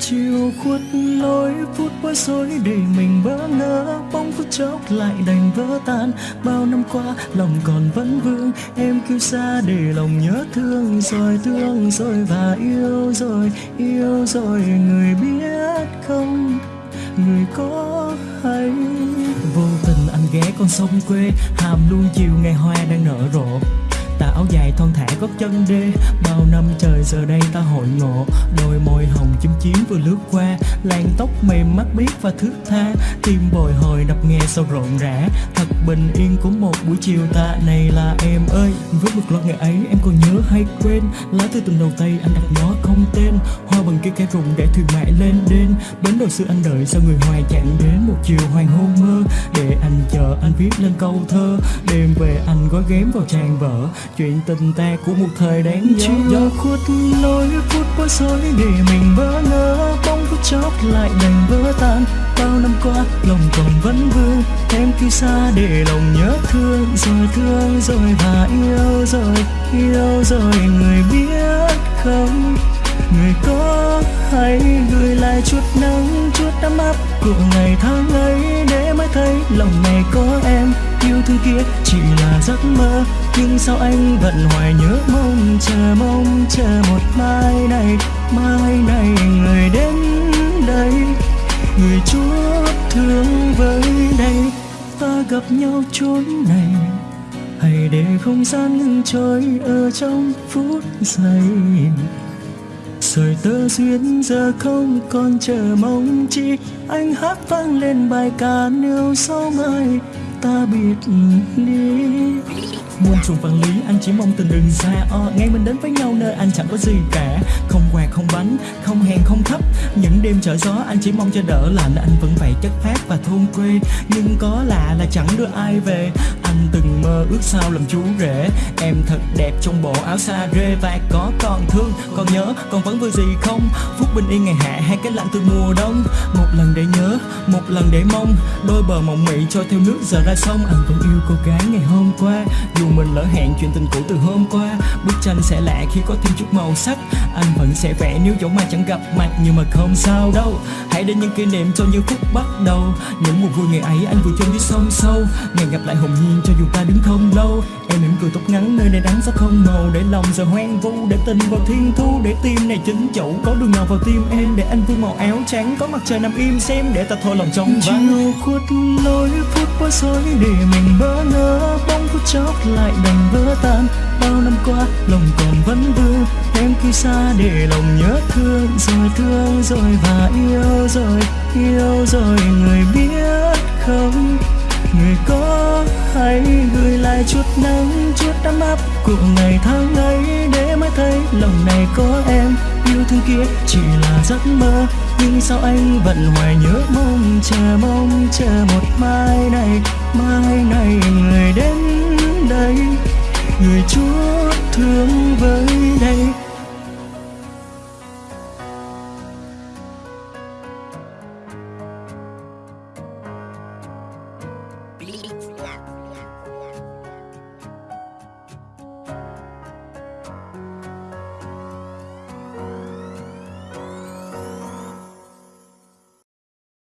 chiều khuất lối phút bối rối để mình bỡ ngỡ bóng phút chốc lại đành vỡ tan. Bao năm qua, lòng còn vẫn vương, em kêu xa để lòng nhớ thương. Rồi thương, rồi và yêu, rồi yêu, rồi người biết không? Người có hay? Vô tình anh ghé con sông quê, hàm luôn chiều ngày hoa đang nở rộ tà áo dài thon thả gót chân đê bao năm trời giờ đây ta hội ngộ. Đôi môi hồng chim chiếm vừa lướt qua. Làn tóc mềm mắt biết và thước tha. Tim bồi hồi đập nghe sâu rộn rã. Thật bình yên của một buổi chiều ta. Này là em ơi, với một loạt ngày ấy em còn nhớ hay quên. Lá thư tình đầu tay anh đặt nó không tên. Hoa bằng kia cây rụng để thuyền mãi lên đên bến đầu xưa anh đợi sao người hoài chẳng đến một chiều hoàng hôn mơ. Để anh chờ anh viết lên câu thơ. Đêm về anh gói ghém vào trang vở chuyện tình ta của một thời đáng nhớ. Chiều khuất lối phút bối rối để mình bỡ ngỡ. Bóng phút chốc lại đành vỡ tan. Bao năm qua, lòng còn vẫn vương. Em khi xa để lòng nhớ thương. Rồi thương, rồi và yêu, rồi yêu, rồi người biết không? Người có hay gửi lại chút nắng, chút ấm áp của ngày tháng ấy để mới thấy lòng này có em. Yêu thương kia chỉ là giấc mơ, nhưng sao anh vẫn hoài nhớ mong, chờ mong, chờ một mai này mai này người đến đây. Người chúa thương với đây, ta gặp nhau chốn này. Hãy để không gian ngừng trôi ở trong phút giây rồi tơ duyên giờ không còn chờ mong chi, anh hát vang lên bài ca nếu sau mai ta biệt ly muôn trùng vạn lý, anh chỉ mong tình đừng xa o ngày mình đến với nhau nơi anh chẳng có gì cả. Không quà không bánh, không hèn không thấp, những đêm trở gió anh chỉ mong cho đỡ lạnh anh vẫn vậy chất phát và thôn quê. Nhưng có lạ là chẳng đưa ai về anh từng mơ ước sao làm chú rể. Em thật đẹp trong bộ áo sa rê và có còn thương. Còn nhớ, còn vẫn vui gì không? Phút bình yên ngày hạ hay cái lạnh từ mùa đông? Một lần để nhớ, một lần để mong. Đôi bờ mộng mị trôi theo nước giờ ra sông. Anh vẫn yêu cô gái ngày hôm qua. Dù mình lỡ hẹn chuyện tình cũ từ hôm qua. Bức tranh sẽ lạ khi có thêm chút màu sắc. Anh vẫn sẽ vẽ nếu dẫu mai chẳng gặp mặt. Nhưng mà không sao đâu. Hãy để những kỷ niệm cho như phút bắt đầu. Những mùa vui ngày ấy anh vừa chôn dưới sông sâu. Ngày gặp lại hồn nhiên cho dù ta đứng không lâu. Em mỉm cười tóc ngắn nơi này nắng sao không màu để lòng giờ hoang vu, để tình vào thiên thu. Để tim này chính chủ có đường nào vào tim em. Để anh vương màu áo trắng, có mặt trời nằm im xem. Để ta thôi lòng trong vắng. Chiều khuất lối phút bối rối để mình bỡ ngỡ. Bóng phút chốc lại đành vỡ tan. Bao năm qua, lòng còn vẫn vương em khi xa để lòng nhớ thương. Rồi thương, rồi và yêu, rồi yêu, rồi người biết không? Người có hay gửi lại chút nắng, chút ấm áp của ngày tháng ấy để mới thấy lòng này có em. Yêu thương kia chỉ là giấc mơ, nhưng sao anh vẫn hoài nhớ mong? Chờ mong, chờ một mai này mai này người đến đây. Người chúa thương với đây.